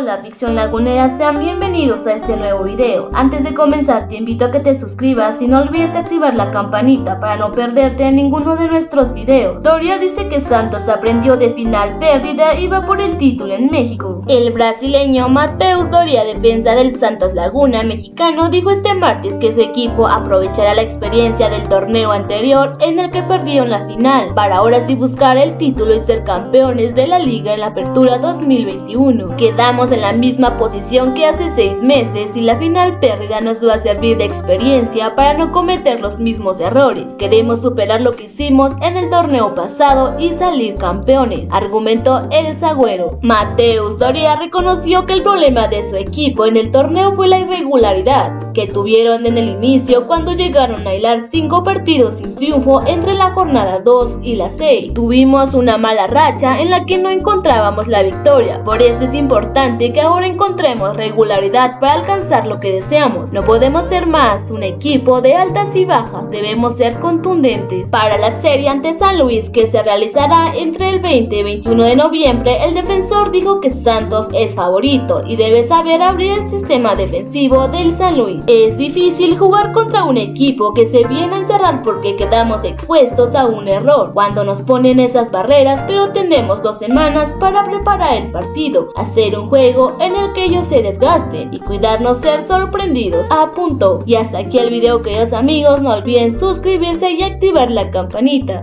Hola ficción lagunera, sean bienvenidos a este nuevo video. Antes de comenzar te invito a que te suscribas y no olvides activar la campanita para no perderte ninguno de nuestros videos. Doria dice que Santos aprendió de final pérdida y va por el título en México. El brasileño Mateus Doria, defensa del Santos Laguna mexicano, dijo este martes que su equipo aprovechará la experiencia del torneo anterior en el que perdieron la final, para ahora sí buscar el título y ser campeones de la liga en la apertura 2021. Quedamos en la misma posición que hace seis meses y la final pérdida nos va a servir de experiencia para no cometer los mismos errores. Queremos superar lo que hicimos en el torneo pasado y salir campeones, argumentó el Zagüero. Mateus Doria reconoció que el problema de su equipo en el torneo fue la irregularidad que tuvieron en el inicio cuando llegaron a hilar cinco partidos sin triunfo entre la jornada 2 y la 6. Tuvimos una mala racha en la que no encontrábamos la victoria, por eso es importante que ahora encontremos regularidad para alcanzar lo que deseamos. No podemos ser más un equipo de altas y bajas, debemos ser contundentes. Para la serie ante San Luis que se realizará entre el 20 y 21 de noviembre, el defensor dijo que Santos es favorito y debe saber abrir el sistema defensivo del San Luis. Es difícil jugar contra un equipo que se viene a encerrar porque quedamos expuestos a un error cuando nos ponen esas barreras, pero tenemos dos semanas para preparar el partido, hacer un juego en el que ellos se desgasten y cuidarnos ser sorprendidos, apuntó. Y hasta aquí el video queridos amigos, no olviden suscribirse y activar la campanita.